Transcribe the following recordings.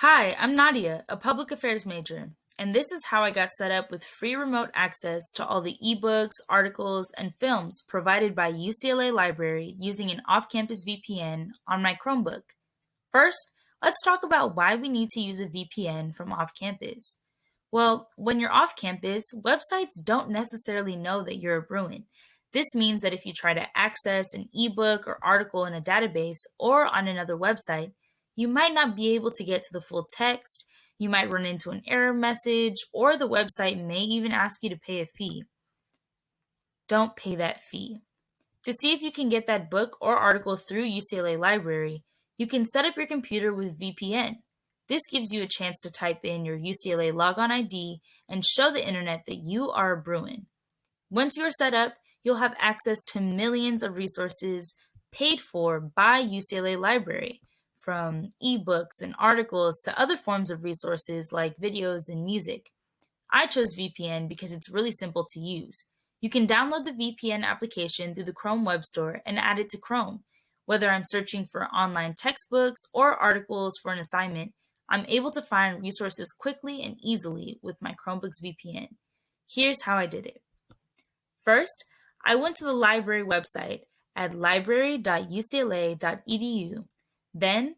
Hi, I'm Nadia, a public affairs major, and this is how I got set up with free remote access to all the ebooks, articles, and films provided by UCLA Library using an off campus VPN on my Chromebook. First, let's talk about why we need to use a VPN from off campus. Well, when you're off campus, websites don't necessarily know that you're a Bruin. This means that if you try to access an ebook or article in a database or on another website, you might not be able to get to the full text, you might run into an error message, or the website may even ask you to pay a fee. Don't pay that fee. To see if you can get that book or article through UCLA Library, you can set up your computer with VPN. This gives you a chance to type in your UCLA logon ID and show the internet that you are a Bruin. Once you are set up, you'll have access to millions of resources paid for by UCLA Library, from ebooks and articles to other forms of resources like videos and music. I chose VPN because it's really simple to use. You can download the VPN application through the Chrome Web Store and add it to Chrome. Whether I'm searching for online textbooks or articles for an assignment, I'm able to find resources quickly and easily with my Chromebook's VPN. Here's how I did it. First, I went to the library website at library.ucla.edu then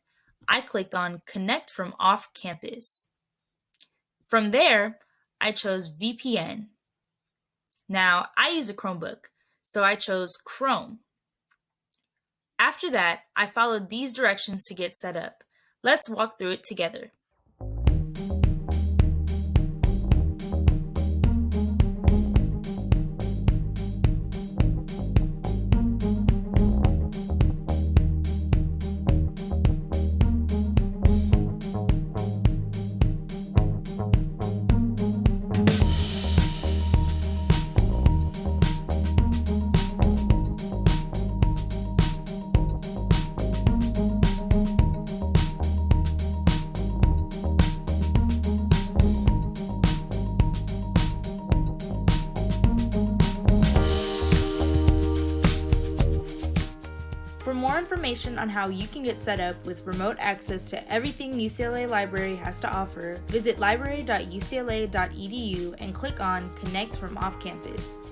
I clicked on Connect from Off Campus. From there, I chose VPN. Now, I use a Chromebook, so I chose Chrome. After that, I followed these directions to get set up. Let's walk through it together. For more information on how you can get set up with remote access to everything UCLA Library has to offer, visit library.ucla.edu and click on Connect from Off Campus.